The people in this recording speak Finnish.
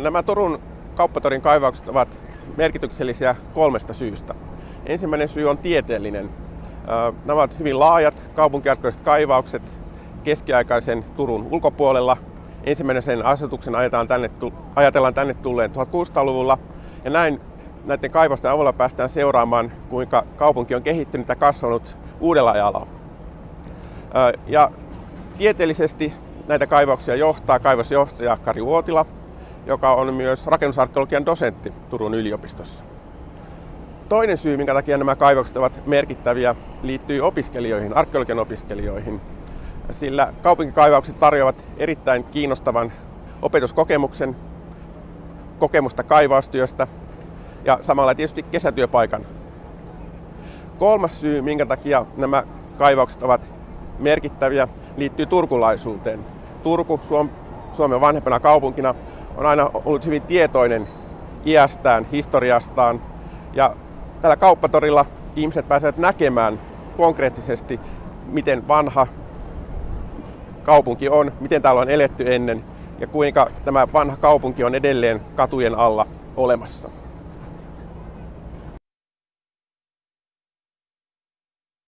Nämä Turun kauppatorin kaivaukset ovat merkityksellisiä kolmesta syystä. Ensimmäinen syy on tieteellinen. Nämä ovat hyvin laajat kaupunkiarkeologiset kaivaukset keskiaikaisen Turun ulkopuolella. Ensimmäinen sen asetuksen tänne, ajatellaan tänne tulleen 1600-luvulla. Ja näin näiden kaivosten avulla päästään seuraamaan, kuinka kaupunki on kehittynyt ja kasvanut uudella ajalla. Ja tieteellisesti näitä kaivauksia johtaa kaivosjohtaja Kari Vuotila, joka on myös rakennusarkeologian dosentti Turun yliopistossa. Toinen syy, minkä takia nämä kaivokset ovat merkittäviä, liittyy opiskelijoihin, arkeologian opiskelijoihin. Sillä kaupunkikaivaukset tarjoavat erittäin kiinnostavan opetuskokemuksen, kokemusta kaivaustyöstä ja samalla tietysti kesätyöpaikan. Kolmas syy, minkä takia nämä kaivaukset ovat merkittäviä, liittyy turkulaisuuteen. Turku Suomen vanhempana kaupunkina on aina ollut hyvin tietoinen iästään, historiastaan ja tällä kauppatorilla ihmiset pääsevät näkemään konkreettisesti, miten vanha kaupunki on, miten täällä on eletty ennen ja kuinka tämä vanha kaupunki on edelleen katujen alla olemassa.